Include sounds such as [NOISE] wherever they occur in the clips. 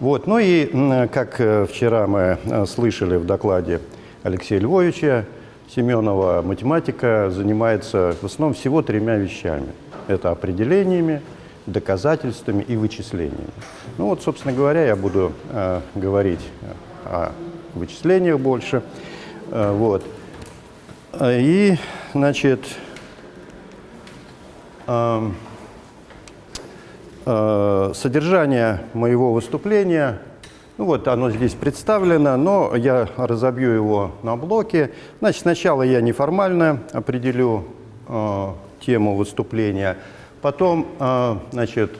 Вот. Ну и, как э, вчера мы э, слышали в докладе Алексея Львовича, Семенова математика занимается в основном всего тремя вещами. Это определениями, доказательствами и вычислениями. Ну вот, собственно говоря, я буду э, говорить о вычислениях больше. Вот. И, значит, эм, содержание моего выступления, ну вот оно здесь представлено, но я разобью его на блоки. Значит, сначала я неформально определю э, тему выступления, потом, э, значит,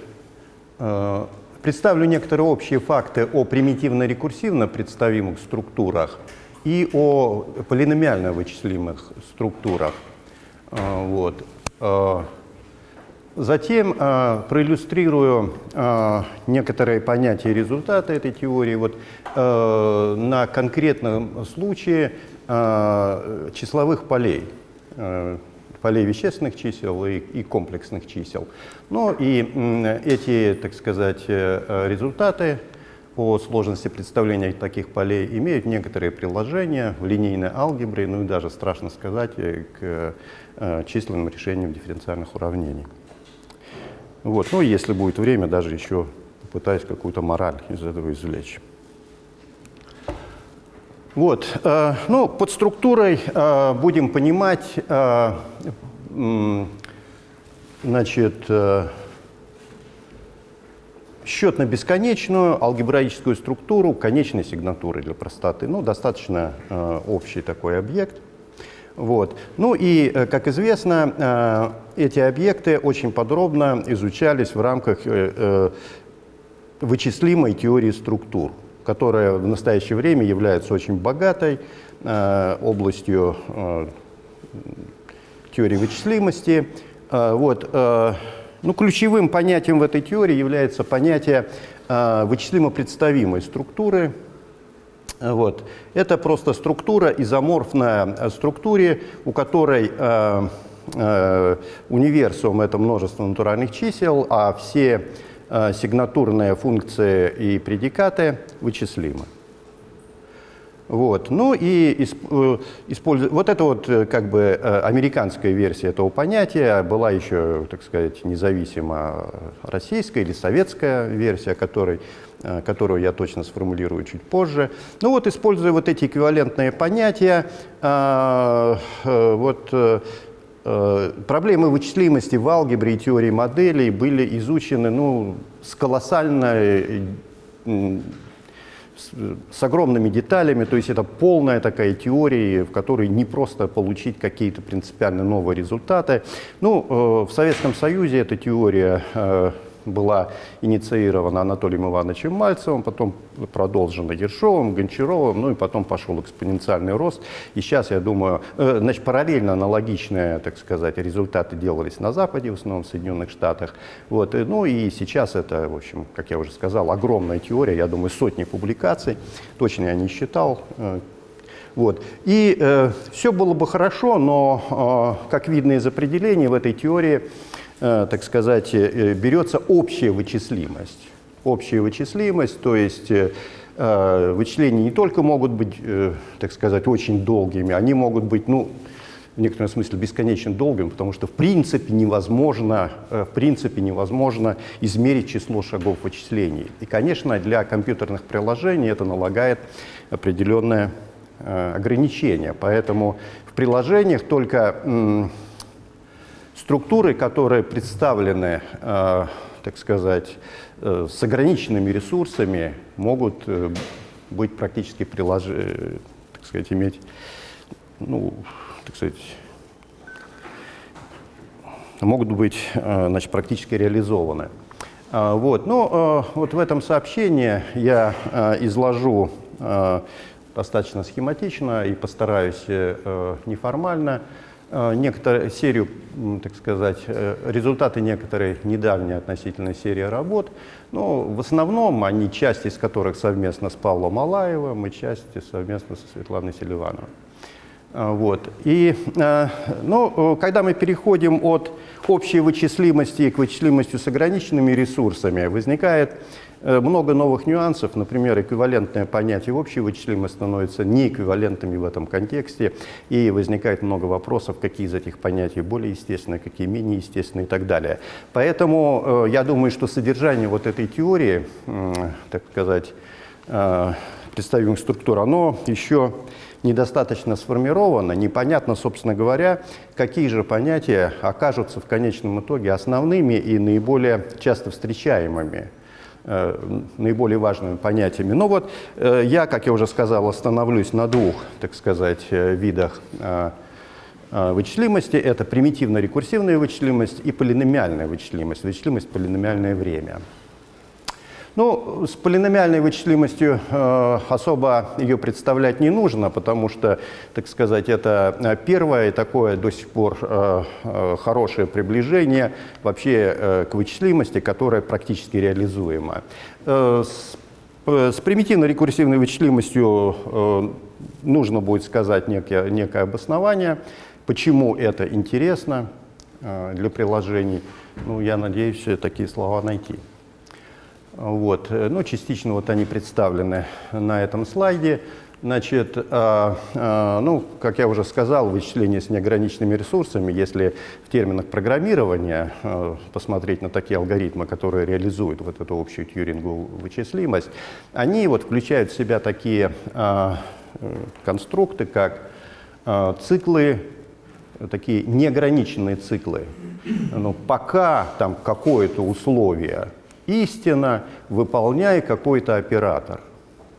э, представлю некоторые общие факты о примитивно-рекурсивно представимых структурах и о полиномиально вычислимых структурах. Э, Вот. Э, Затем э, проиллюстрирую э, некоторые понятия и результаты этой теории вот, э, на конкретном случае э, числовых полей, э, полей вещественных чисел и, и комплексных чисел. Ну и м, эти, так сказать, э, э, результаты по сложности представления таких полей имеют некоторые приложения в линейной алгебре, ну и даже, страшно сказать, э, к э, численным решениям дифференциальных уравнений. Вот. Ну, если будет время, даже еще попытаюсь какую-то мораль из этого извлечь. Вот. э, ну, под структурой э, будем понимать, э, значит, счет на бесконечную алгебраическую структуру конечной сигнатуры для простоты. Ну, достаточно общий такой объект. Вот. Ну и, э, как известно, э, эти объекты очень подробно изучались в рамках э, вычислимой теории структур, которая в настоящее время является очень богатой областью теории вычислимости. Вот. Ну, ключевым понятием в этой теории является понятие вычислимо-представимой структуры, вот. Это просто структура, изоморфная э, структуре, у которой э, э, универсум — это множество натуральных чисел, а все э, сигнатурные функции и предикаты вычислимы. Вот. Ну и э, использу- вот это вот э, как бы э, американская версия этого понятия была еще, так сказать, независимо российская или советская версия, которой, которую я точно сформулирую чуть позже. Ну вот, используя вот эти эквивалентные понятия, вот проблемы вычислимости в алгебре и теории моделей были изучены ну, с колоссальной с, огромными деталями, то есть это полная такая теория, в которой не просто получить какие-то принципиально новые результаты. Ну, э, в Советском Союзе эта теория э, была инициирована Анатолием Ивановичем Мальцевым, потом продолжена Ершовым, Гончаровым, ну и потом пошел экспоненциальный рост. И сейчас, я думаю, э, значит, параллельно аналогичные, так сказать, результаты делались на Западе, в основном в Соединенных Штатах. Вот, и, ну и сейчас это, в общем, как я уже сказал, огромная теория, я думаю, сотни публикаций, точно я не считал, э, вот. И э, все было бы хорошо, но, э, как видно из определений, в этой теории, э, так сказать, э, берется общая вычислимость. Общая вычислимость, то есть э, э, вычисления не только могут быть, э, так сказать, очень долгими, они могут быть, ну, в некотором смысле бесконечно долгим, потому что в принципе невозможно, э, в принципе невозможно измерить число шагов вычислений. И, конечно, для компьютерных приложений это налагает определенное э, ограничения. Поэтому в приложениях только структуры, которые представлены, э, так сказать, э, с ограниченными ресурсами, могут э, быть практически прилож... так сказать, иметь, ну, так сказать, могут быть значит, практически реализованы. Вот. Ну, э, вот в этом сообщении я изложу достаточно схематично и постараюсь неформально некоторую серию, так сказать, э, результаты некоторой недавней относительно серии работ. Но в основном они, часть из которых совместно с Павлом Алаевым и часть совместно со Светланой Селивановой. А, вот. И, ну, когда мы переходим от общей вычислимости к вычислимости с ограниченными ресурсами, возникает э, много новых нюансов. Например, эквивалентное понятие общей вычислимости становится неэквивалентными в этом контексте, и возникает много вопросов, какие из этих понятий более естественные, какие менее естественные и так далее. Поэтому э, я думаю, что содержание вот этой теории, так сказать, э, представимых структур, оно еще недостаточно сформировано, непонятно, собственно говоря, какие же понятия окажутся в конечном итоге основными и наиболее часто встречаемыми э, наиболее важными понятиями. Но вот э, я, как я уже сказал, остановлюсь на двух, так сказать, э, видах вычислимости. Это примитивно-рекурсивная вычислимость и полиномиальная вычислимость, вычислимость полиномиальное время. Ну, с полиномиальной вычислимостью э, особо ее представлять не нужно, потому что, так сказать, это э, первое такое до сих пор э, э, хорошее приближение вообще э, к вычислимости, которое практически реализуемо. Э, с, э, с примитивно-рекурсивной вычислимостью э, нужно будет сказать некое, некое обоснование, почему это интересно э, для приложений. Ну, я надеюсь такие слова найти. Вот. Э, ну, частично вот они представлены на этом слайде. Значит, э, э, ну, как я уже сказал, вычисление с неограниченными ресурсами, если в терминах программирования э, посмотреть на такие алгоритмы, которые реализуют вот эту общую тьюринговую вычислимость, они вот включают в себя такие э, конструкты, как э, циклы, такие неограниченные циклы. Но пока там какое-то условие истина, выполняй какой-то оператор.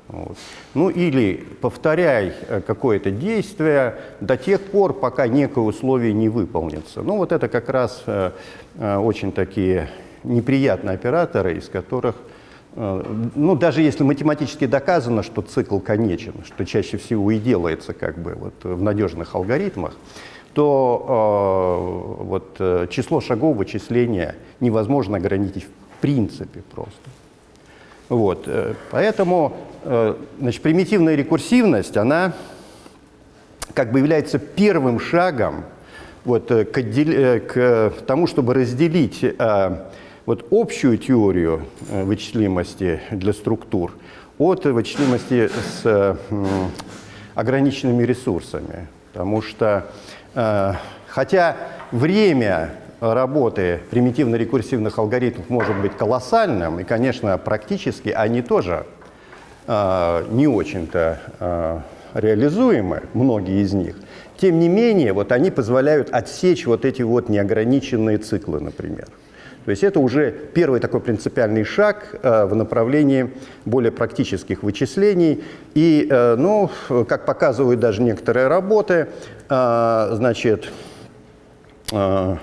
Вот. Ну или повторяй э, какое-то действие до тех пор, пока некое условие не выполнится. Ну вот это как раз э, э, очень такие неприятные операторы, из которых, э, ну даже если математически доказано, что цикл конечен, что чаще всего и делается как бы вот в надежных алгоритмах, то э, вот, э, число шагов вычисления невозможно ограничить принципе просто. Вот, э, поэтому э, значит, примитивная рекурсивность, она как бы является первым шагом вот, э, к, к тому, чтобы разделить вот, общую теорию вычислимости для структур от вычислимости с ограниченными ресурсами. Потому что, хотя время работы примитивно-рекурсивных алгоритмов может быть колоссальным, и, конечно, практически они тоже э, не очень-то э, реализуемы, многие из них. Тем не менее, вот они позволяют отсечь вот эти вот неограниченные циклы, например. То есть это уже первый такой принципиальный шаг э, в направлении более практических вычислений. И, э, ну, как показывают даже некоторые работы, э, значит, э,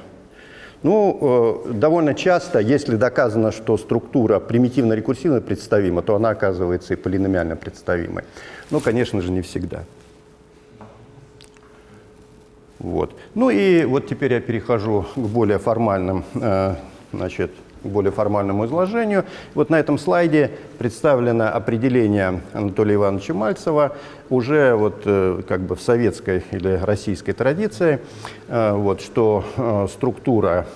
ну, э, довольно часто, если доказано, что структура примитивно-рекурсивно представима, то она оказывается и полиномиально представимой. Но, конечно же, не всегда. Вот. Ну и вот теперь я перехожу к более формальным э, значит, более формальному изложению. Вот на этом слайде представлено определение Анатолия Ивановича Мальцева уже вот э, как бы в советской или российской традиции, э, вот, что э, структура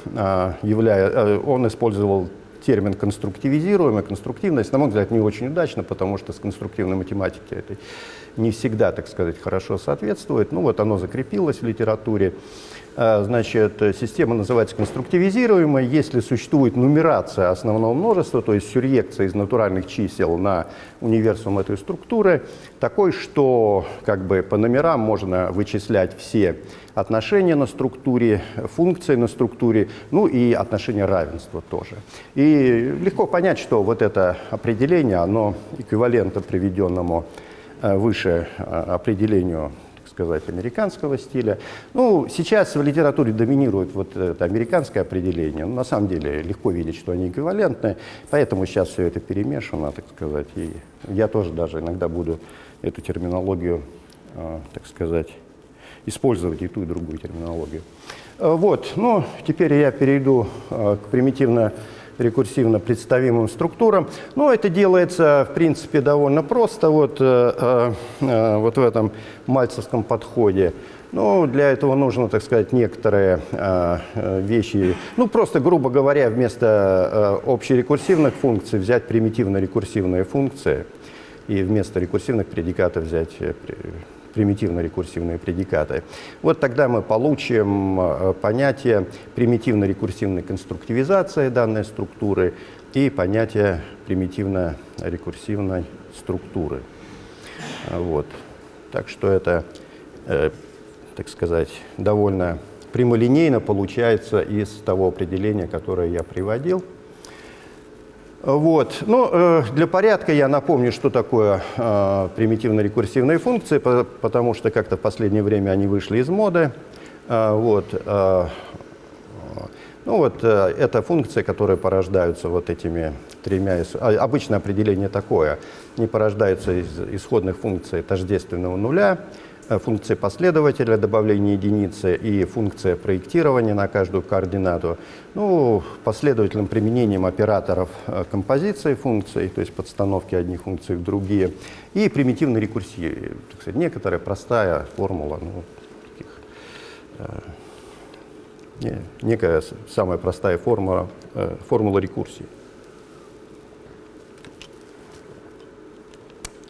является, он использовал термин конструктивизируемая, конструктивность, на мой взгляд, не очень удачно, потому что с конструктивной математикой это не всегда, так сказать, хорошо соответствует. Ну вот оно закрепилось в литературе. А, значит, система называется конструктивизируемой, если существует нумерация основного множества, то есть сюръекция из натуральных чисел на универсум этой структуры, такой, что как бы по номерам можно вычислять все отношения на структуре, функции на структуре, ну и отношения равенства тоже. И легко понять, что вот это определение, оно эквивалентно приведенному э, выше э, определению сказать, американского стиля. Ну, сейчас в литературе доминирует вот это американское определение. Но на самом деле легко видеть, что они эквивалентны, поэтому сейчас все это перемешано, так сказать. И я тоже даже иногда буду эту терминологию, а, так сказать, использовать и ту, и другую терминологию. А, вот, ну, теперь я перейду а, к примитивно рекурсивно представимым структурам. Но это делается, в принципе, довольно просто вот, э, э, вот в этом мальцевском подходе. Ну, для этого нужно, так сказать, некоторые э, вещи. Ну, просто, грубо говоря, вместо э, общерекурсивных функций взять примитивно-рекурсивные функции и вместо рекурсивных предикатов взять примитивно-рекурсивные предикаты. Вот тогда мы получим э, понятие примитивно-рекурсивной конструктивизации данной структуры и понятие примитивно-рекурсивной структуры. Вот. Так что это, э, так сказать, довольно прямолинейно получается из того определения, которое я приводил. Вот. Ну, э, для порядка я напомню, что такое э, примитивно-рекурсивные функции, по, потому что как-то в последнее время они вышли из моды. Э, вот. Ну вот, это функции, которые порождаются вот этими тремя... А, обычное определение такое. Они порождаются из исходных функций тождественного нуля, Э, функция последователя добавления единицы и функция проектирования на каждую координату. Ну, последовательным применением операторов э, композиции функций, то есть подстановки одних функций в другие, и примитивной рекурсии. Так сказать, некоторая простая формула, ну, таких, э, некая самая простая формула, э, формула рекурсии.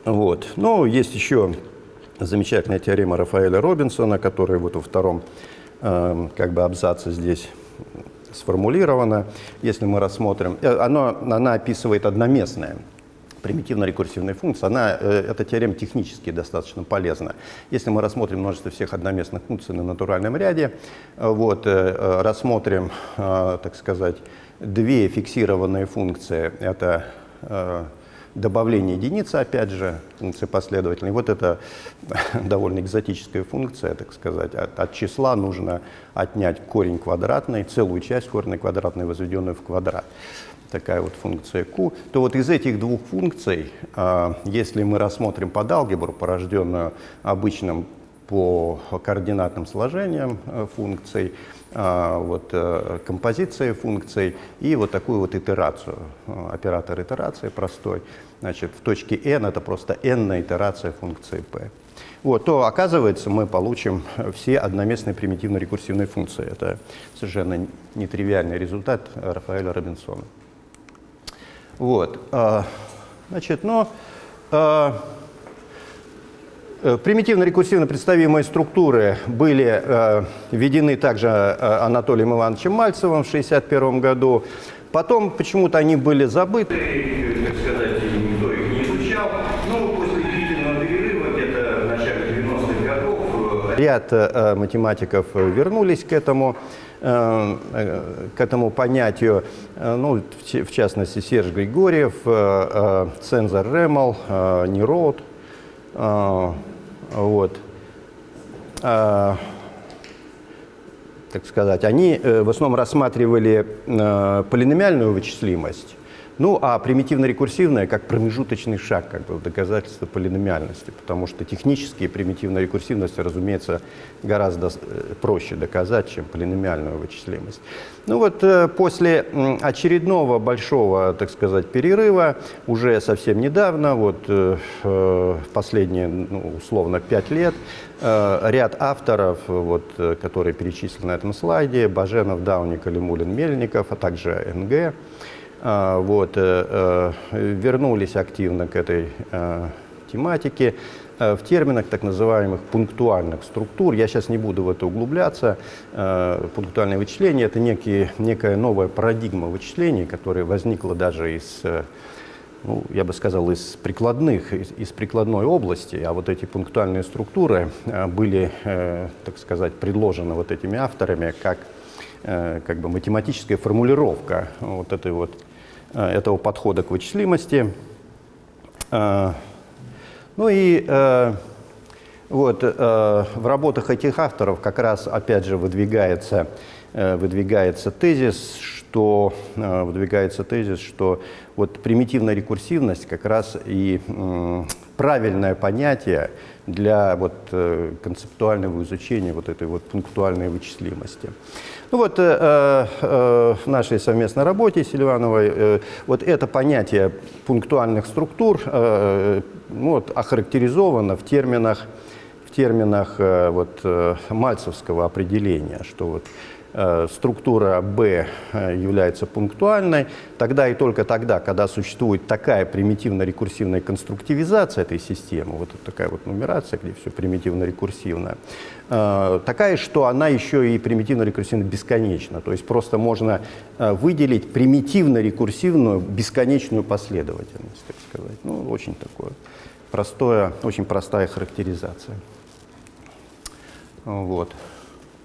Вот. Но есть еще замечательная теорема Рафаэля Робинсона, которая вот во втором э, как бы абзаце здесь сформулирована. Если мы рассмотрим, э, оно, она описывает одноместное примитивно-рекурсивные функции, она, э, эта теорема технически достаточно полезна. Если мы рассмотрим множество всех одноместных функций на натуральном ряде, э, вот, э, рассмотрим, так сказать, две фиксированные функции, это добавление единицы, опять же, функции последовательной. Вот это [LAUGHS] довольно экзотическая функция, так сказать. От, от числа нужно отнять корень квадратный, целую часть корня квадратной, возведенную в квадрат. Такая вот функция q. То вот из этих двух функций, а, если мы рассмотрим под алгебру, порожденную обычным по координатным сложениям э, функций, вот, э, композиции функций и вот такую вот итерацию, э, оператор итерации простой. Значит, в точке n это просто n итерация функции p. Вот, то оказывается мы получим все одноместные примитивно-рекурсивные функции. Это совершенно нетривиальный результат Рафаэля Робинсона. Вот, а, значит, но а, Э, примитивно-рекурсивно представимые структуры были э, введены также э, Анатолием Ивановичем Мальцевым в 1961 году. Потом почему-то они были забыты, так сказать, никто их не изучал. Но после длительного перерыва, где-то в начале 90-х годов, ряд э, математиков вернулись к этому э, к этому понятию, ну, в частности, Серж Григорьев, Цензор Ремел, Нерод, вот, а, так сказать, они э, в основном рассматривали э, полиномиальную вычислимость, ну, а примитивно-рекурсивная как промежуточный шаг как бы, доказательство полиномиальности, потому что технически примитивная рекурсивность, разумеется, гораздо э, проще доказать, чем полиномиальную вычислимость. Ну вот э, после очередного большого, так сказать, перерыва, уже совсем недавно, вот э, последние, ну, условно, пять лет, ряд авторов, вот, которые перечислены на этом слайде, Баженов, Дауник, Алимулин, Мельников, а также НГ, вот, э, э, вернулись активно к этой э, тематике в терминах так называемых пунктуальных структур. Я сейчас не буду в это углубляться. Пунктуальное вычисление – это некие, некая новая парадигма вычислений, которая возникла даже из, ну, я бы сказал, из прикладных, из, из прикладной области. А вот эти пунктуальные структуры были, так сказать, предложены вот этими авторами как как бы математическая формулировка вот этой вот этого подхода к вычислимости. Э, ну и э, вот в работах этих авторов как раз опять же выдвигается, выдвигается тезис, что выдвигается тезис, что вот примитивная рекурсивность как раз и правильное понятие для вот, э, концептуального изучения вот этой вот пунктуальной вычислимости. Ну вот э, э, в нашей совместной работе Сильвановой э, вот это понятие пунктуальных структур э, ну, вот, охарактеризовано в терминах, в терминах э, вот, э, мальцевского определения, что вот Э, структура B э, является пунктуальной, тогда и только тогда, когда существует такая примитивно-рекурсивная конструктивизация этой системы, вот такая вот нумерация, где все примитивно-рекурсивно, э, такая, что она еще и примитивно-рекурсивно бесконечна. То есть просто можно выделить примитивно-рекурсивную бесконечную последовательность, так сказать. Ну, очень такое простое, очень простая характеризация. Вот.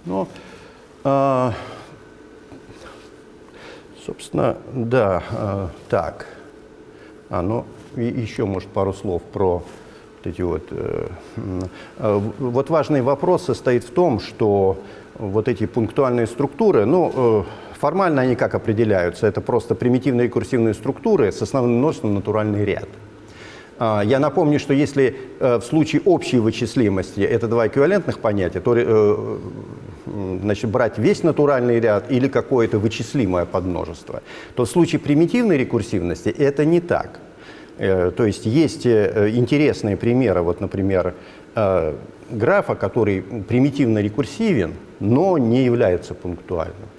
Но а, собственно, да, а, так. А, ну, и еще, может, пару слов про вот эти вот... Э, э, вот важный вопрос состоит в том, что вот эти пунктуальные структуры, ну, э, формально они как определяются? Это просто примитивные курсивные структуры с основным множеством натуральный ряд. А, я напомню, что если в случае общей вычислимости это два эквивалентных понятия, то значит, брать весь натуральный ряд или какое-то вычислимое подмножество, то в случае примитивной рекурсивности это не так. Э, то есть есть э, интересные примеры, вот, например, э, графа, который примитивно рекурсивен, но не является пунктуальным.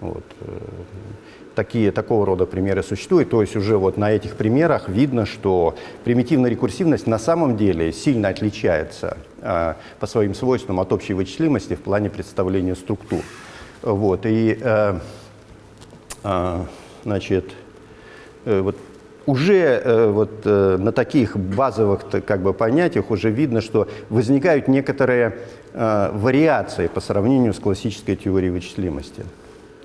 Вот такие, такого рода примеры существуют. То есть уже вот на этих примерах видно, что примитивная рекурсивность на самом деле сильно отличается по своим свойствам от общей вычислимости в плане представления структур. Вот, и, э, э, значит, э, вот уже э, вот, э, на таких базовых как бы, понятиях уже видно, что возникают некоторые э, вариации по сравнению с классической теорией вычислимости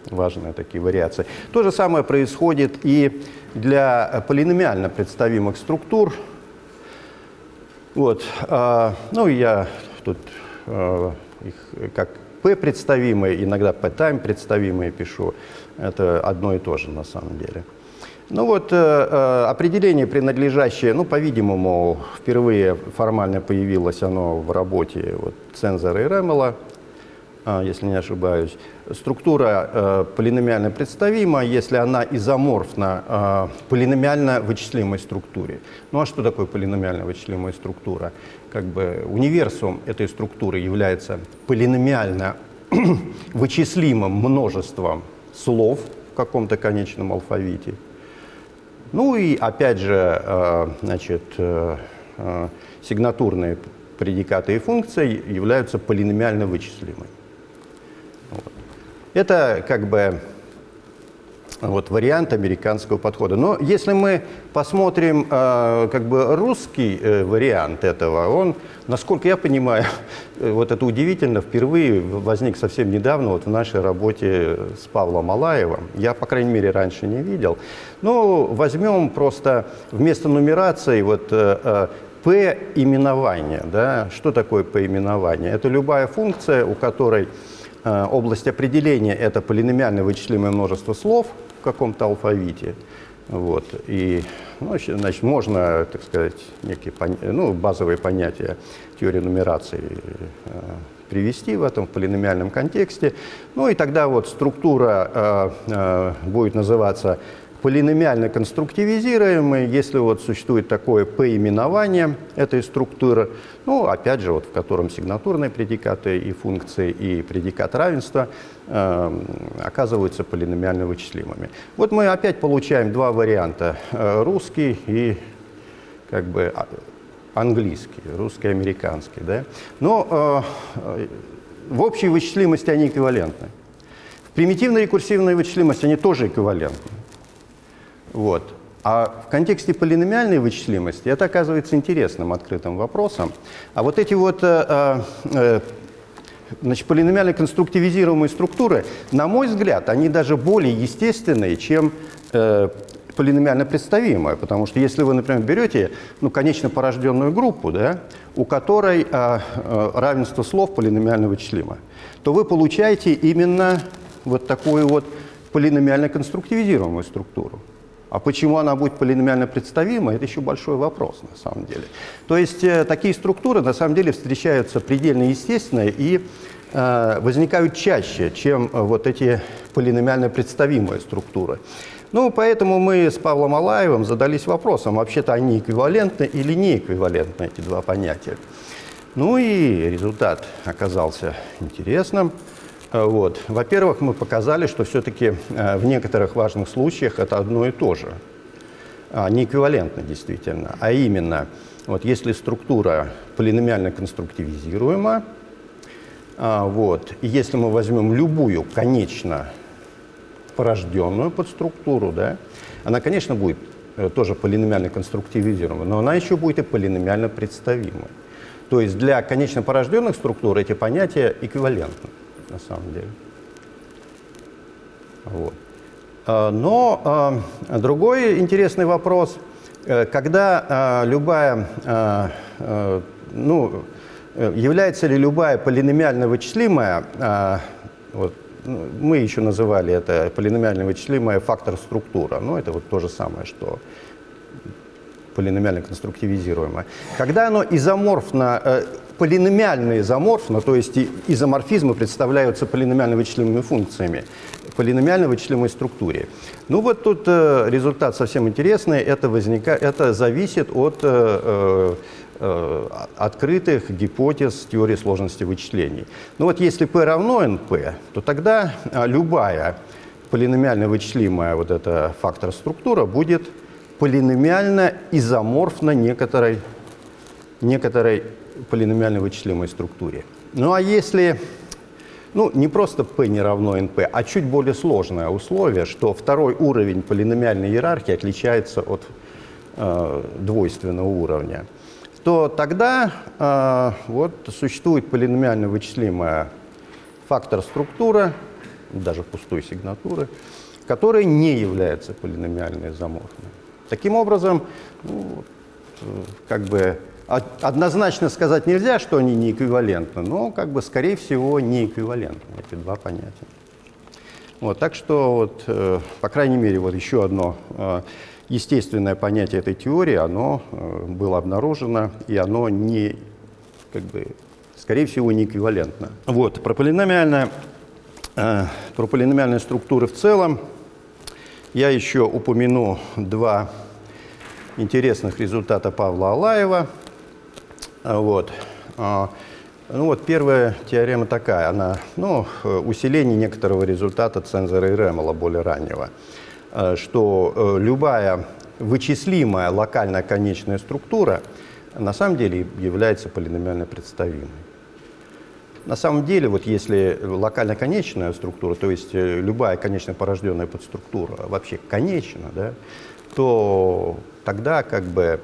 важные такие вариации. То же самое происходит и для полиномиально представимых структур. Вот, э, ну, я тут э, их как P представимые, иногда P-time представимые пишу. Это одно и то же на самом деле. Ну вот, э, э, определение принадлежащее, ну, по-видимому, впервые формально появилось оно в работе вот, Цензора и Ремела, а, если не ошибаюсь. Структура э, полиномиально представима, если она изоморфна э, полиномиально вычислимой структуре. Ну а что такое полиномиально вычислимая структура? Как бы универсум этой структуры является полиномиально [CLEARS THROAT] вычислимым множеством слов в каком-то конечном алфавите. Ну и опять же, э, значит, э, сигнатурные предикаты и функции являются полиномиально вычислимыми. Это как бы вот вариант американского подхода. Но если мы посмотрим э, как бы русский э, вариант этого, он, насколько я понимаю, [LAUGHS] э, вот это удивительно, впервые возник совсем недавно вот в нашей работе с Павлом Алаевым. Я, по крайней мере, раньше не видел. Ну, возьмем просто вместо нумерации вот э, э, P-именование. Да? Что такое P-именование? Это любая функция, у которой Э, область определения – это полиномиальное вычислимое множество слов в каком-то алфавите. Вот. И, ну, значит, можно, так сказать, некие ну, базовые понятия теории нумерации э, привести в этом полиномиальном контексте. Ну и тогда вот структура э, э, будет называться полиномиально конструктивизируемый, если вот существует такое поименование этой структуры, ну, опять же, вот в котором сигнатурные предикаты и функции, и предикат равенства э, оказываются полиномиально вычислимыми. Вот мы опять получаем два варианта, э, русский и как бы а, английский, русский-американский. Да? Но э, в общей вычислимости они эквивалентны. В примитивной рекурсивной вычислимости они тоже эквивалентны. Вот. А в контексте полиномиальной вычислимости это оказывается интересным открытым вопросом. А вот эти вот э, э, значит, полиномиально конструктивизируемые структуры, на мой взгляд, они даже более естественные, чем э, полиномиально представимые. Потому что если вы, например, берете ну, конечно порожденную группу, да, у которой э, э, равенство слов полиномиально вычислимо, то вы получаете именно вот такую вот полиномиально конструктивизируемую структуру. А почему она будет полиномиально представима, это еще большой вопрос на самом деле. То есть э, такие структуры на самом деле встречаются предельно естественно и э, возникают чаще, чем э, вот эти полиномиально представимые структуры. Ну, поэтому мы с Павлом Алаевым задались вопросом, вообще-то они эквивалентны или не эквивалентны, эти два понятия. Ну и результат оказался интересным. Э, вот. Во-первых, мы показали, что все-таки э, в некоторых важных случаях это одно и то же. А, не эквивалентно действительно, а именно, вот если структура полиномиально конструктивизируема, а, вот, если мы возьмем любую конечно порожденную подструктуру, да, она, конечно, будет э, тоже полиномиально конструктивизируема, но она еще будет и полиномиально представимой. То есть для конечно порожденных структур эти понятия эквивалентны на самом деле. Вот. А, но а, другой интересный вопрос, э, когда а, любая, ну, является ли любая полиномиально вычислимая, вот, ну, мы еще называли это полиномиально вычислимая фактор структура, но это вот то же самое, что полиномиально конструктивизируемое. Когда оно изоморфно, э, полиномиально изоморфно, то есть изоморфизмы представляются полиномиально вычислимыми функциями, полиномиально вычислимой структуре. Ну вот тут э, результат совсем интересный, это, возника... это зависит от э, э, открытых гипотез теории сложности вычислений. Ну вот если p равно np, то тогда э, любая полиномиально вычислимая вот эта фактор структура будет полиномиально изоморфна некоторой, некоторой полиномиально вычислимой структуре. Ну а если, ну не просто p не равно np, а чуть более сложное условие, что второй уровень полиномиальной иерархии отличается от э, двойственного уровня, то тогда э, вот существует полиномиально вычислимая фактор структура, даже пустой сигнатуры, которая не является полиномиально изоморфной. Таким образом, ну, как бы однозначно сказать нельзя, что они не эквивалентны, но, как бы, скорее всего, не эквивалентны эти два понятия. Вот, так что, вот, э, по крайней мере, вот еще одно э, естественное понятие этой теории, оно э, было обнаружено, и оно не, как бы, скорее всего, не эквивалентно. Вот, про полиномиальные, э, про полиномиальные структуры в целом я еще упомяну два интересных результата Павла Алаева. Вот. А, ну вот первая теорема такая, она, ну, усиление некоторого результата цензора и Ремела более раннего, э, что э, любая вычислимая локальная конечная структура на самом деле является полиномиально представимой. На самом деле, вот если локально конечная структура, то есть э, любая конечно порожденная подструктура вообще конечна, да, то тогда как бы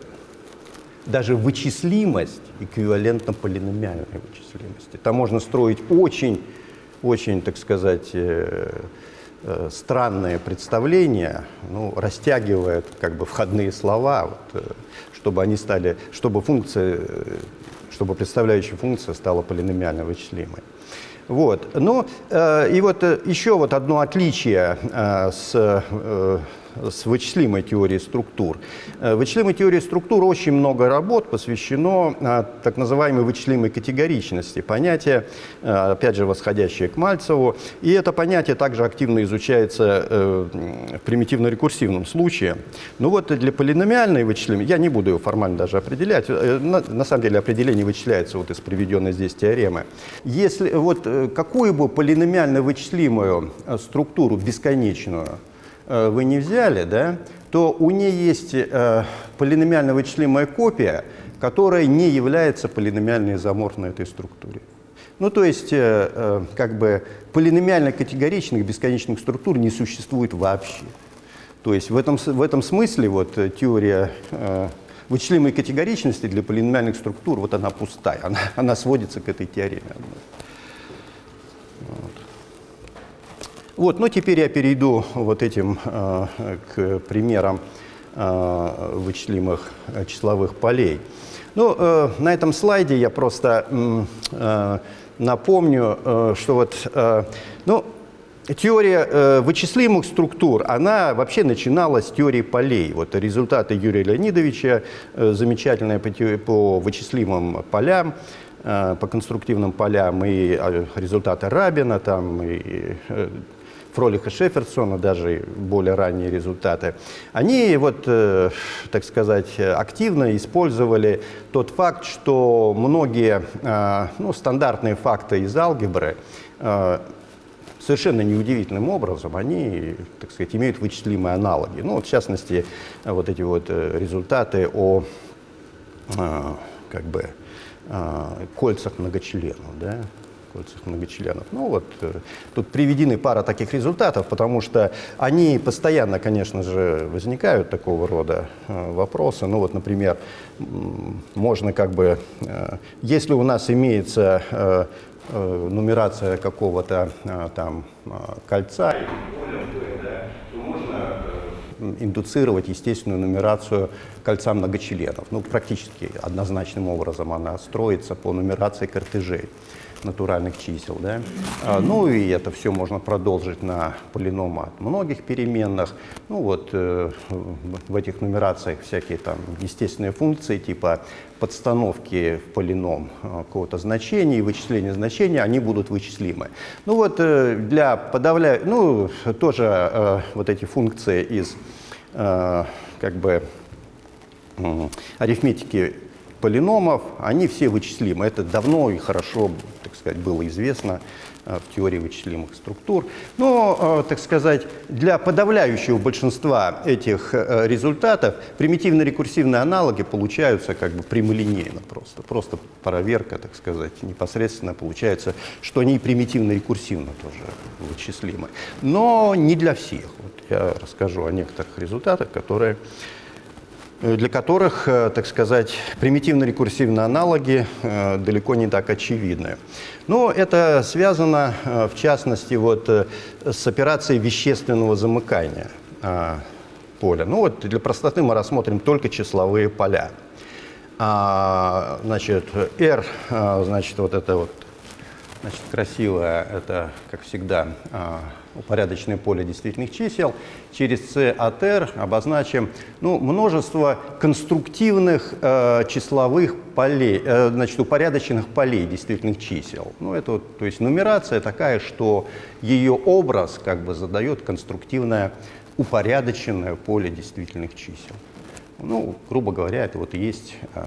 даже вычислимость эквивалентна полиномиальной вычислимости. Там можно строить очень, очень, так сказать, э, э, странные представления, ну, растягивая как бы входные слова, вот, э, чтобы они стали, чтобы функция чтобы представляющая функция стала полиномиально вычислимой. Вот. Ну, э, и вот э, еще вот одно отличие э, с э, с вычислимой теорией структур. Э, вычислимой теории структур очень много работ посвящено э, так называемой вычислимой категоричности, понятие, э, опять же, восходящее к Мальцеву. И это понятие также активно изучается в примитивно-рекурсивном случае. Ну вот для полиномиальной вычислимой, я не буду его формально даже определять, на, на самом деле определение вычисляется вот из приведенной здесь теоремы. Если вот какую бы полиномиально вычислимую структуру бесконечную Э, вы не взяли, да, то у нее есть э, полиномиально вычислимая копия, которая не является полиномиально изоморфной этой структуре. Ну, то есть, э, э, как бы, полиномиально категоричных бесконечных структур не существует вообще. То есть, в этом, в этом смысле вот, э, теория э, вычислимой категоричности для полиномиальных структур, вот она пустая, она, она сводится к этой теореме. Вот. Вот, ну теперь я перейду вот этим э, к примерам э, вычислимых э, числовых полей. Ну, э, на этом слайде я просто э, напомню, э, что вот, э, ну, теория э, вычислимых структур, она вообще начиналась с теории полей. Вот результаты Юрия Леонидовича, э, замечательные по, по вычислимым полям, э, по конструктивным полям, и э, результаты Рабина, там, и Фролиха Шеферсона, даже более ранние результаты, они, вот, э, так сказать, активно использовали тот факт, что многие э, ну, стандартные факты из алгебры э, совершенно неудивительным образом они, так сказать, имеют вычислимые аналоги. Ну, вот, в частности, вот эти вот результаты о как бы кольцах многочленов, да, кольцах многочленов. Ну вот, э, тут приведены пара таких результатов, потому что они постоянно, конечно же, возникают такого рода э, вопросы. Ну вот, например, можно как бы, если у нас имеется Э, нумерация какого-то э, там э, кольца, индуцировать естественную нумерацию кольца многочленов. Ну, практически однозначным образом она строится по нумерации кортежей натуральных чисел. Да? А, ну и это все можно продолжить на полинома от многих переменных. Ну вот э, в этих нумерациях всякие там естественные функции типа подстановки в полином э, какого-то значения и вычисления значения, они будут вычислимы. Ну вот э, для подавля... ну тоже э, вот эти функции из как бы арифметики полиномов, они все вычислимы. Это давно и хорошо, сказать, было известно э, в теории вычислимых структур. Но, э, так сказать, для подавляющего большинства этих э, результатов примитивно-рекурсивные аналоги получаются как бы прямолинейно просто. Просто проверка, так сказать, непосредственно получается, что они примитивно-рекурсивно тоже вычислимы. Но не для всех. Вот я расскажу о некоторых результатах, которые для которых, э, так сказать, примитивно-рекурсивные аналоги э, далеко не так очевидны. Но это связано, в частности, вот, с операцией вещественного замыкания поля. Ну вот для простоты мы рассмотрим только числовые поля. А, значит, R, значит, вот это вот Значит, красивое – это, как всегда, упорядоченное поле действительных чисел. Через C от R обозначим ну, множество конструктивных э, числовых полей, э, значит, упорядоченных полей действительных чисел. Ну, это то есть нумерация такая, что ее образ как бы задает конструктивное упорядоченное поле действительных чисел. Ну, грубо говоря, это вот и есть э,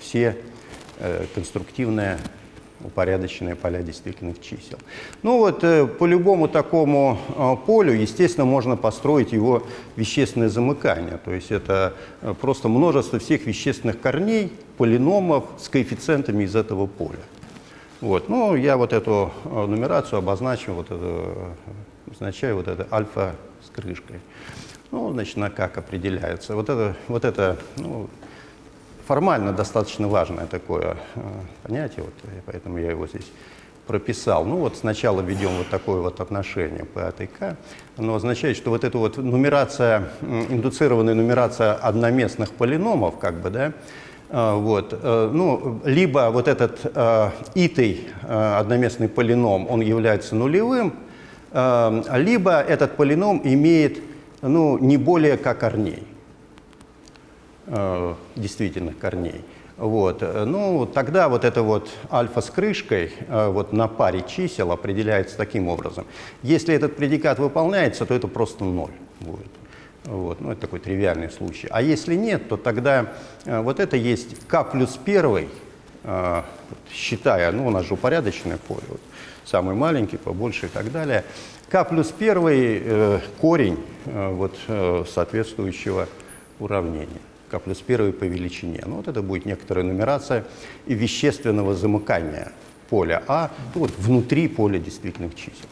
все э, конструктивные упорядоченные поля действительных чисел. Ну вот э, по любому такому э, полю, естественно, можно построить его вещественное замыкание. То есть это э, просто множество всех вещественных корней, полиномов с коэффициентами из этого поля. Вот. Ну, я вот эту нумерацию обозначу, вот это, обозначаю вот это альфа с крышкой. Ну, значит, на как определяется. Вот это, вот это ну, формально достаточно важное такое э, понятие, вот, поэтому я его здесь прописал. Ну вот сначала введем вот такое вот отношение P от К. Оно означает, что вот эта вот нумерация, индуцированная нумерация одноместных полиномов, как бы, да, э, вот, э, ну, либо вот этот итый одноместный полином, он является нулевым, либо этот полином имеет ну, не более как корней э, действительных корней. Вот. Ну, тогда вот это вот альфа с крышкой э, вот на паре чисел определяется таким образом. Если этот предикат выполняется, то это просто ноль будет. Вот. Ну, это такой тривиальный случай. А если нет, то тогда э, вот это есть k плюс первый, э, считая, ну, у нас же упорядоченное поле, вот, самый маленький, побольше и так далее. k плюс первый корень вот, соответствующего уравнения плюс 1 по величине. Ну, вот это будет некоторая нумерация вещественного замыкания поля А ну, вот, внутри поля действительных чисел.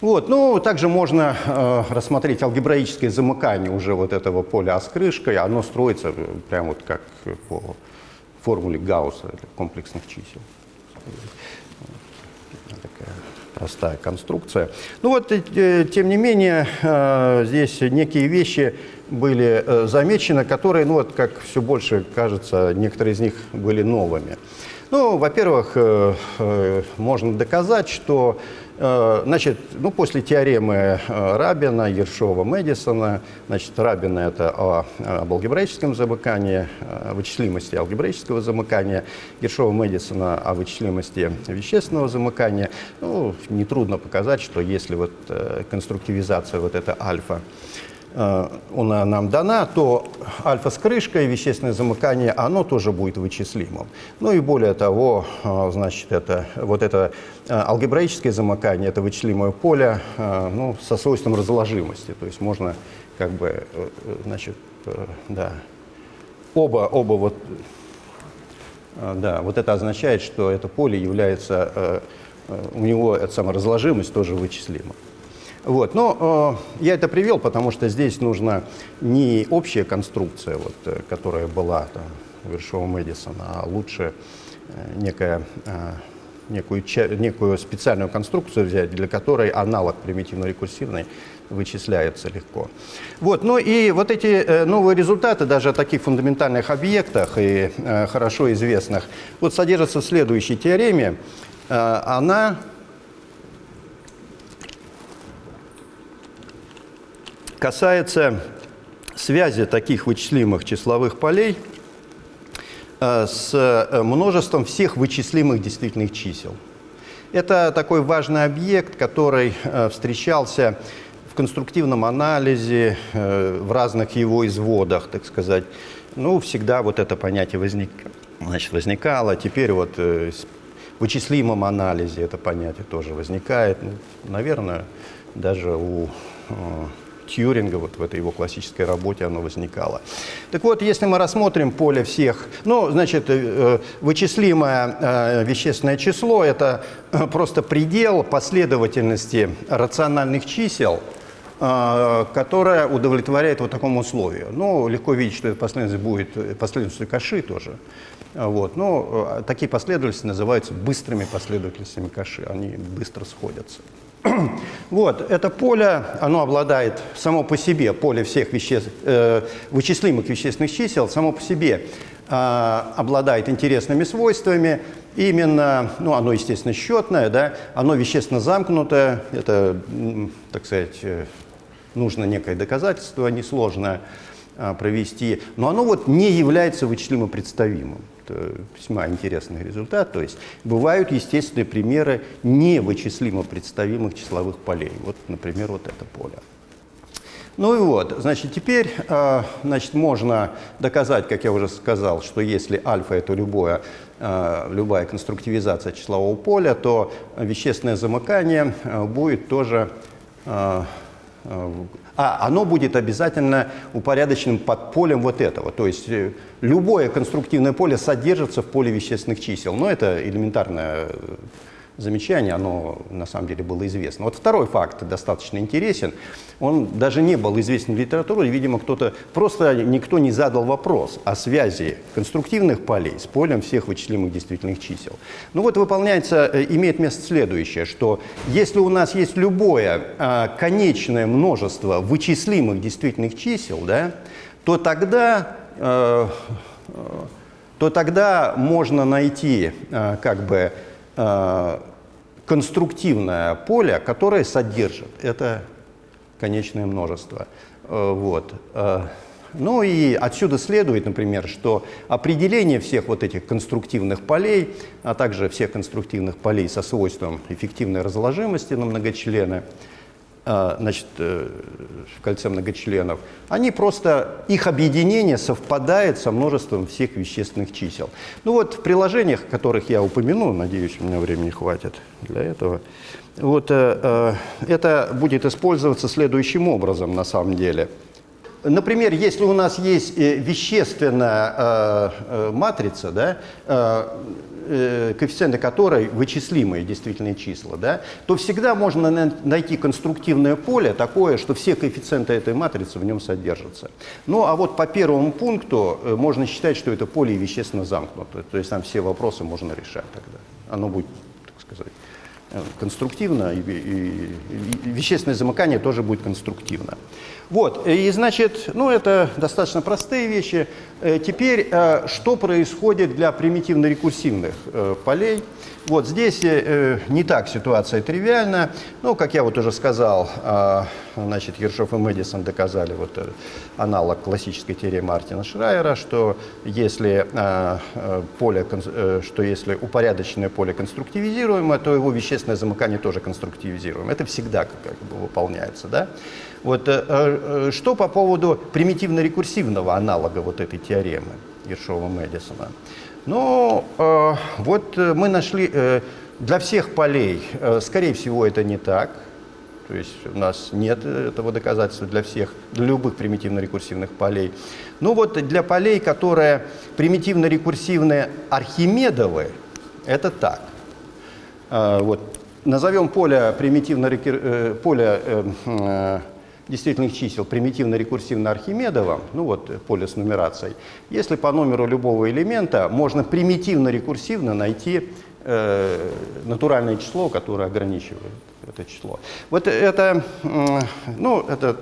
Вот, ну, также можно э, рассмотреть алгебраическое замыкание уже вот этого поля А с крышкой. Оно строится прямо вот как по формуле Гаусса комплексных чисел. Такая простая конструкция. Ну вот, э, тем не менее, э, здесь некие вещи были э, замечены, которые, ну вот как все больше кажется, некоторые из них были новыми. Ну, во-первых, э, э, можно доказать, что значит, ну, после теоремы Рабина, Ершова, Мэдисона, значит, Рабина – это о, об алгебраическом замыкании, о вычислимости алгебраического замыкания, Ершова, Мэдисона о вычислимости вещественного замыкания. Ну, нетрудно показать, что если вот конструктивизация вот эта альфа она нам дана, то альфа с крышкой, вещественное замыкание, оно тоже будет вычислимым. Ну и более того, э, значит, это, вот это э, алгебраическое замыкание, это вычислимое поле ну, со свойством разложимости. То есть можно как бы, значит, да, оба, оба вот, да, вот это означает, что это поле является, у него эта саморазложимость тоже вычислима. Вот. Но э, я это привел, потому что здесь нужна не общая конструкция, вот, э, которая была там, у Вершова Мэдисона, а лучше э, некая, э, некую, некую специальную конструкцию взять, для которой аналог примитивно-рекурсивный вычисляется легко. Вот, ну и вот эти э, новые результаты даже о таких фундаментальных объектах и э, хорошо известных вот содержатся в следующей теореме. Э, она касается связи таких вычислимых числовых полей э, с э, множеством всех вычислимых действительных чисел. Это такой важный объект, который э, встречался в конструктивном анализе, в разных его изводах, так сказать. Ну, всегда вот это понятие возник, значит, возникало. Теперь вот в вычислимом анализе это понятие тоже возникает. Ну, наверное, даже у Тьюринга, вот в этой его классической работе оно возникало. Так вот, если мы рассмотрим поле всех, ну, значит, э, вычислимое э, вещественное число – это э, просто предел последовательности рациональных чисел, которая удовлетворяет вот такому условию. Ну, легко видеть, что эта последовательность будет последовательностью Каши тоже. Вот. Но такие последовательности называются быстрыми последовательностями Каши, они быстро сходятся. [CLEARS THROAT] Вот, это поле, оно обладает само по себе, поле всех веществ, э, вычислимых вещественных чисел, само по себе э, обладает интересными свойствами. Именно, ну, оно, естественно, счетное, да, оно вещественно замкнутое, это, так сказать, э, нужно некое доказательство несложное э, провести, но оно вот не является вычислимо представимым весьма интересный результат. То есть бывают естественные примеры невычислимо представимых числовых полей. Вот, например, вот это поле. Ну и вот, значит, теперь э, значит, можно доказать, как я уже сказал, что если альфа – это любое, э, любая конструктивизация числового поля, то вещественное замыкание э, будет тоже а оно будет обязательно упорядоченным под полем вот этого. То есть э, любое конструктивное поле содержится в поле вещественных чисел. Но это элементарное э, замечание, оно на самом деле было известно. Вот второй факт достаточно интересен. Он даже не был известен в литературе, видимо, кто-то, просто никто не задал вопрос о связи конструктивных полей с полем всех вычислимых действительных чисел. Ну вот выполняется, э, имеет место следующее, что если у нас есть любое а, конечное множество вычислимых действительных чисел, да, то тогда э, то тогда можно найти э, как бы конструктивное поле, которое содержит это конечное множество. Э, вот. Э, ну и отсюда следует, например, что определение всех вот этих конструктивных полей, а также всех конструктивных полей со свойством эффективной разложимости на многочлены – значит, э, в кольце многочленов, они просто, их объединение совпадает со множеством всех вещественных чисел. Ну вот в приложениях, которых я упомяну, надеюсь, у меня времени хватит для этого, вот э, э, это будет использоваться следующим образом на самом деле. Например, если у нас есть вещественная матрица, да, э, коэффициенты которой вычислимые действительные числа, да, то всегда можно найти конструктивное поле такое, что все коэффициенты этой матрицы в нем содержатся. Ну а вот по первому пункту э, можно считать, что это поле вещественно замкнуто, то есть там все вопросы можно решать тогда. Оно будет, так сказать, э, конструктивно, и, и, и вещественное замыкание тоже будет конструктивно. Вот, и значит, ну это достаточно простые вещи. Э, теперь, э, что происходит для примитивно-рекурсивных полей? Вот здесь э, не так ситуация тривиальна. Ну, как я вот уже сказал, э, значит, Ершов и Мэдисон доказали вот э, аналог классической теоремы Мартина Шрайера, что если, э, э, поле, э, что если упорядоченное поле конструктивизируемо, то его вещественное замыкание тоже конструктивизируемо. Это всегда как бы выполняется. Да? Вот, э, э, что по поводу примитивно-рекурсивного аналога вот этой теоремы Ершова-Мэдисона? Ну, э, вот э, мы нашли э, для всех полей, э, скорее всего, это не так. То есть у нас нет этого доказательства для всех, для любых примитивно-рекурсивных полей. Ну вот для полей, которые примитивно-рекурсивные Архимедовы, это так. Э, вот. Назовем поле примитивно э, поле э, э, действительных чисел примитивно-рекурсивно-архимедовом, ну вот поле с нумерацией, если по номеру любого элемента можно примитивно-рекурсивно найти э, натуральное число, которое ограничивает это число. Вот это, ну, это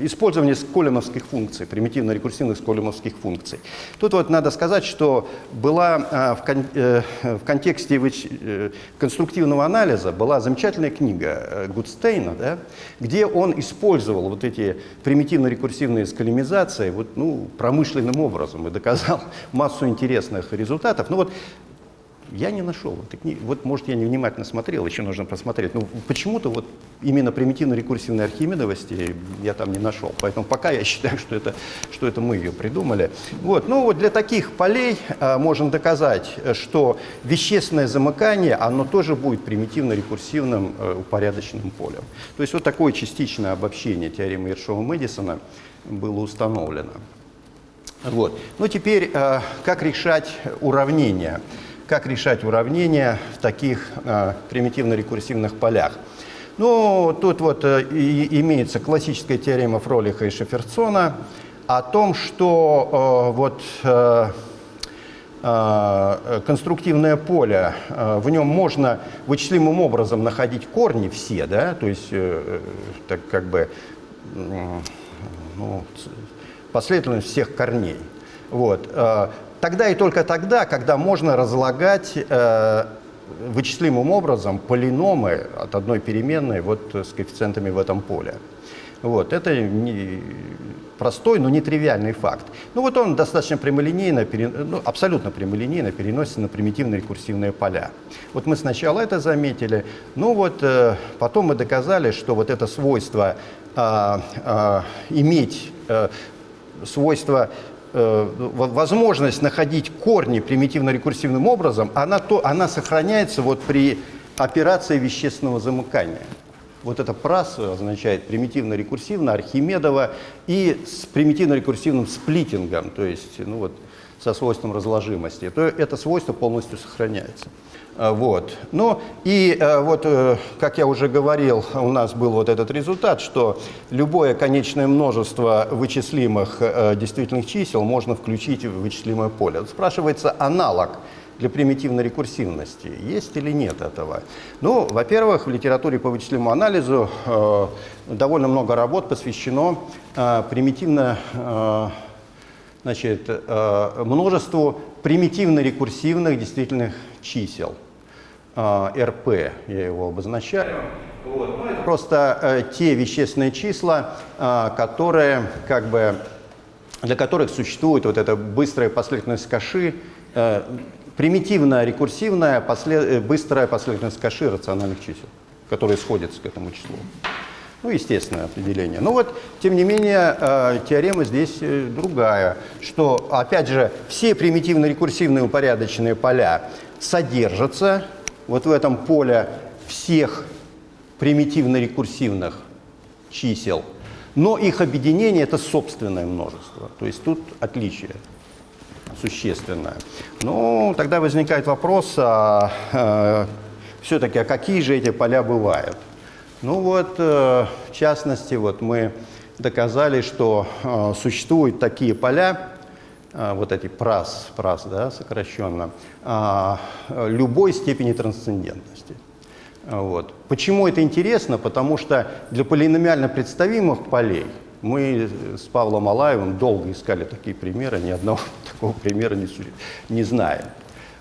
использование сколемовских функций, примитивно-рекурсивных сколемовских функций. Тут вот надо сказать, что была а, в, кон э, в контексте э, конструктивного анализа была замечательная книга э, Гудстейна, да, где он использовал вот эти примитивно-рекурсивные сколемизации вот, ну, промышленным образом и доказал [LAUGHS] массу интересных результатов. Ну вот я не нашел этой книги. Вот, может, я невнимательно смотрел, еще нужно посмотреть. Но почему-то вот именно примитивно-рекурсивной архимедовости я там не нашел. Поэтому пока я считаю, что это, что это мы ее придумали. Вот. Ну вот для таких полей а, можно доказать, что вещественное замыкание, оно тоже будет примитивно-рекурсивным а, упорядоченным полем. То есть вот такое частичное обобщение теоремы Ершова-Мэдисона было установлено. Вот. Ну теперь, а, как решать уравнения? Как решать уравнения в таких э, примитивно-рекурсивных полях. Ну, тут вот э, и, имеется классическая теорема Фролиха и Шеферсона о том, что э, вот э, э, конструктивное поле, э, в нем можно вычислимым образом находить корни все, да, то есть э, так как бы ну, последовательность всех корней. Вот. Э, тогда и только тогда, когда можно разлагать э, вычислимым образом полиномы от одной переменной вот, с коэффициентами в этом поле. Вот, это не, простой, но нетривиальный факт. Ну вот он достаточно прямолинейно, ну, абсолютно прямолинейно переносится на примитивные рекурсивные поля. Вот мы сначала это заметили, ну вот э, потом мы доказали, что вот это свойство э, э, иметь э, свойство Э, возможность находить корни примитивно-рекурсивным образом, она, то, она сохраняется вот при операции вещественного замыкания. Вот это прас означает примитивно-рекурсивно, Архимедова, и с примитивно-рекурсивным сплитингом, то есть ну вот, со свойством разложимости, то это свойство полностью сохраняется. А, вот. Ну и а, вот, э, как я уже говорил, у нас был вот этот результат, что любое конечное множество вычислимых э, действительных чисел можно включить в вычислимое поле. Спрашивается аналог для примитивной рекурсивности. Есть или нет этого? Ну, во-первых, в литературе по вычислимому анализу э, довольно много работ посвящено э, примитивно, значит, э, множеству примитивно-рекурсивных действительных чисел. А, РП, я его обозначаю. Ну, просто э, те вещественные числа, э, которые, как бы, для которых существует вот эта быстрая последовательность каши, э, примитивно-рекурсивная послед... Э, быстрая последовательность каши рациональных чисел, которые сходятся к этому числу. Ну, естественное определение. Но вот, тем не менее, э, теорема здесь э, другая, что, опять же, все примитивно-рекурсивные упорядоченные поля содержатся вот в этом поле всех примитивно-рекурсивных чисел, но их объединение – это собственное множество. То есть тут отличие существенное. Ну, тогда возникает вопрос, а, а, все-таки, а какие же эти поля бывают? Ну вот, э, в частности, вот мы доказали, что э, существуют такие поля, а, вот эти прас, прас да, сокращенно, любой степени трансцендентности. Вот. Почему это интересно? Потому что для полиномиально представимых полей мы с Павлом Алаевым долго искали такие примеры, ни одного [LAUGHS] такого примера не, не знаем.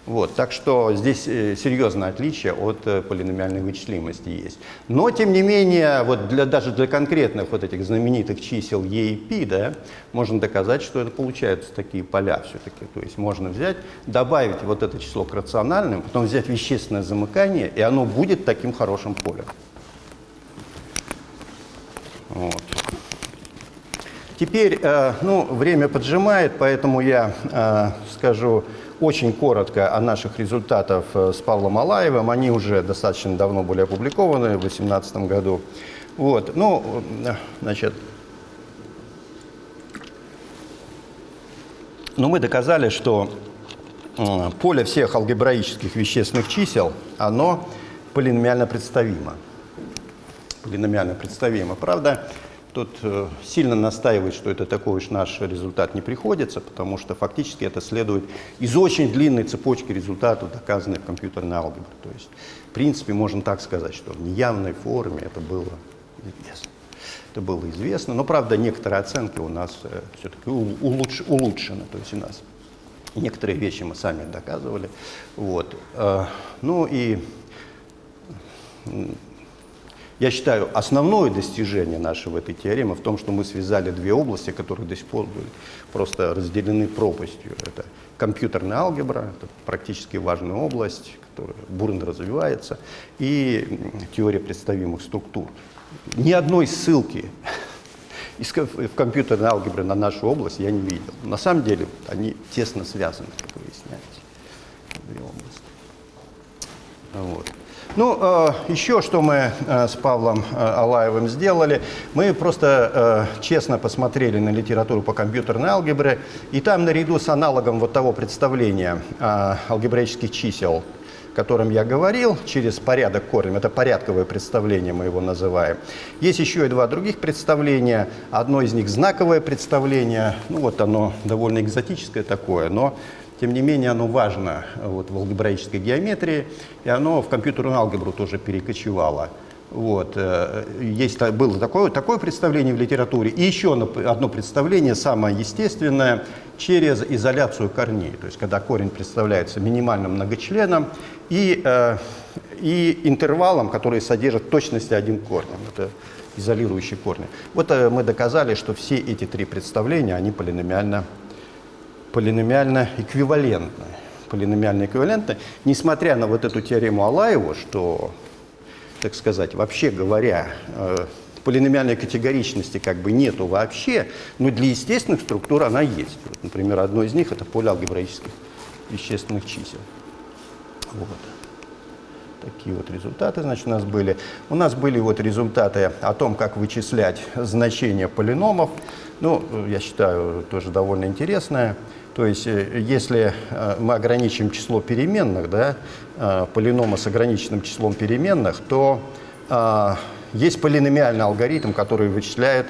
Вот, так что здесь э, серьезное отличие от э, полиномиальной вычислимости есть. Но, тем не менее, вот для, даже для конкретных вот этих знаменитых чисел E и P, да, можно доказать, что это получаются такие поля все-таки. То есть можно взять, добавить вот это число к рациональным, потом взять вещественное замыкание, и оно будет таким хорошим полем. Вот. Теперь, э, ну, время поджимает, поэтому я скажу очень коротко о наших результатах э, с Павлом Алаевым. Они уже достаточно давно были опубликованы, в 2018 году. Вот, ну, э, значит, но мы доказали, что э, поле всех алгебраических вещественных чисел, оно полиномиально представимо. Полиномиально представимо. Правда, Тут э, сильно настаивать, что это такой уж наш результат не приходится, потому что фактически это следует из очень длинной цепочки результатов, доказанной в компьютерной алгебре. То есть, в принципе, можно так сказать, что в неявной форме это было известно. Это было известно, но, правда, некоторые оценки у нас э, все-таки улучш, улучшены. То есть у нас некоторые вещи мы сами доказывали. Вот. Э, ну и я считаю, основное достижение нашего этой теоремы в том, что мы связали две области, которые до сих пор были просто разделены пропастью. Это компьютерная алгебра, это практически важная область, которая бурно развивается, и теория представимых структур. Ни одной ссылки [LAUGHS] в компьютерной алгебре на нашу область я не видел. На самом деле они тесно связаны, как выясняется, две области. Вот. Ну, э, еще что мы э, с Павлом э, Алаевым сделали, мы просто честно посмотрели на литературу по компьютерной алгебре, и там наряду с аналогом вот того представления алгебраических чисел, о котором я говорил, через порядок корнем, это порядковое представление мы его называем. Есть еще и два других представления, одно из них знаковое представление, ну вот оно довольно экзотическое такое, но тем не менее, оно важно вот, в алгебраической геометрии, и оно в компьютерную алгебру тоже перекочевало. Вот. Э, есть, было такое, такое представление в литературе. И еще одно представление, самое естественное, через изоляцию корней. То есть, когда корень представляется минимальным многочленом и, э, и интервалом, который содержит точности один корнем. Это изолирующие корни. Вот э, мы доказали, что все эти три представления, они полиномиально полиномиально эквивалентны. Полиномиально эквивалентны, несмотря на вот эту теорему Алаева, что, так сказать, вообще говоря, э, полиномиальной категоричности как бы нету вообще, но для естественных структур она есть. Вот, например, одно из них – это поле алгебраических вещественных чисел. Вот. Такие вот результаты, значит, у нас были. У нас были вот результаты о том, как вычислять значения полиномов. Ну, я считаю, тоже довольно интересное. То есть, э, если э, мы ограничим число переменных, да, э, полинома с ограниченным числом переменных, то есть полиномиальный алгоритм, который вычисляет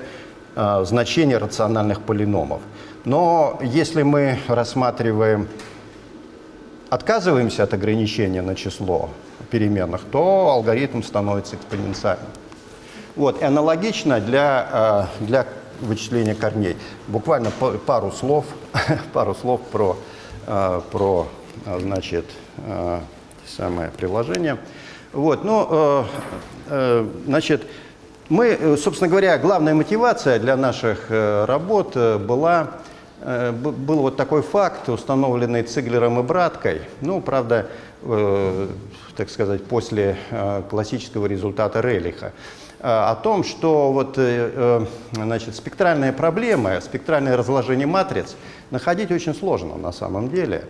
значение рациональных полиномов. Но если мы рассматриваем, отказываемся от ограничения на число переменных, то алгоритм становится экспоненциальным. Вот, и аналогично для, для вычисления корней. Буквально пару слов, [LAUGHS] пару слов про, э, про э, значит, э, самое приложение. Вот, ну, значит, мы, собственно говоря, главная мотивация для наших работ была был вот такой факт, установленный Циглером и Браткой. Ну, правда, так сказать, после классического результата Релиха. Э, о том, что вот, э, э, значит, спектральные проблемы, спектральное разложение матриц находить очень сложно на самом деле.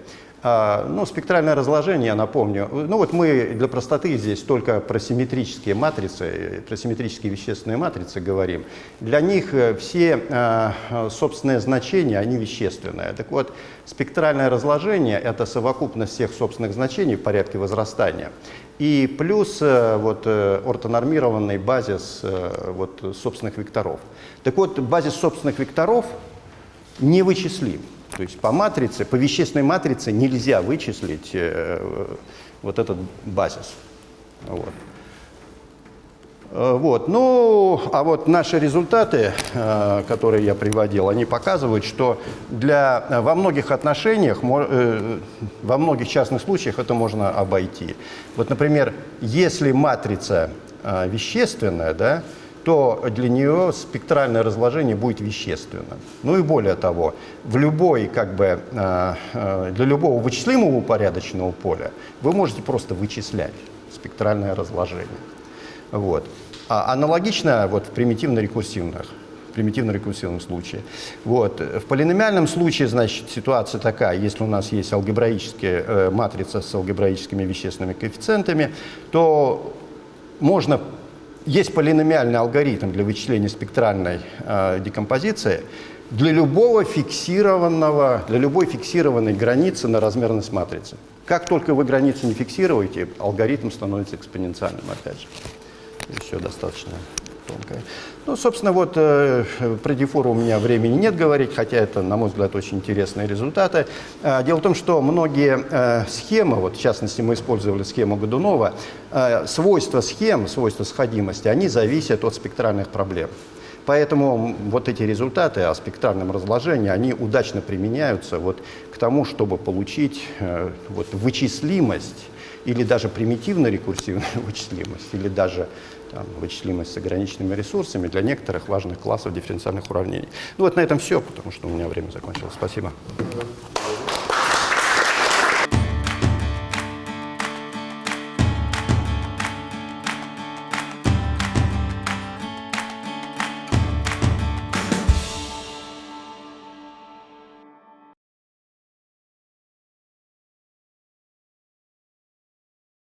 А, ну, спектральное разложение, я напомню, ну вот мы для простоты здесь только про симметрические матрицы, про симметрические вещественные матрицы говорим. Для них все собственные значения, они вещественные. Так вот, спектральное разложение – это совокупность всех собственных значений в порядке возрастания. И плюс э, вот, э, ортонормированный базис э, вот, собственных векторов. Так вот, базис собственных векторов не вычислим. То есть по матрице, по вещественной матрице нельзя вычислить вот этот базис. Вот. Э, Вот. Ну, а вот наши результаты, э, которые я приводил, они показывают, что для, э, во многих отношениях, э, во многих частных случаях это можно обойти. Вот, например, если матрица э, вещественная, да, то для нее спектральное разложение будет вещественным. Ну и более того, в любой, как бы, э, э, для любого вычислимого упорядоченного поля вы можете просто вычислять спектральное разложение. Вот. А аналогично вот, в примитивно-рекурсивных примитивно-рекурсивном случае. Вот. В полиномиальном случае, значит, ситуация такая, если у нас есть алгебраическая э, матрица с алгебраическими вещественными коэффициентами, то можно, есть полиномиальный алгоритм для вычисления спектральной э, декомпозиции для любого фиксированного, для любой фиксированной границы на размерность матрицы. Как только вы границу не фиксируете, алгоритм становится экспоненциальным опять же еще достаточно тонкая. Ну, собственно, вот э, про дифору у меня времени нет говорить, хотя это, на мой взгляд, очень интересные результаты. Э, дело в том, что многие э, схемы, вот в частности мы использовали схему Годунова, э, свойства схем, свойства сходимости, они зависят от спектральных проблем. Поэтому вот эти результаты о спектральном разложении, они удачно применяются вот к тому, чтобы получить э, вот, вычислимость или даже примитивно-рекурсивную [LAUGHS] вычислимость, или даже там, вычислимость с ограниченными ресурсами для некоторых важных классов дифференциальных уравнений. Ну вот на этом все, потому что у меня время закончилось. Спасибо.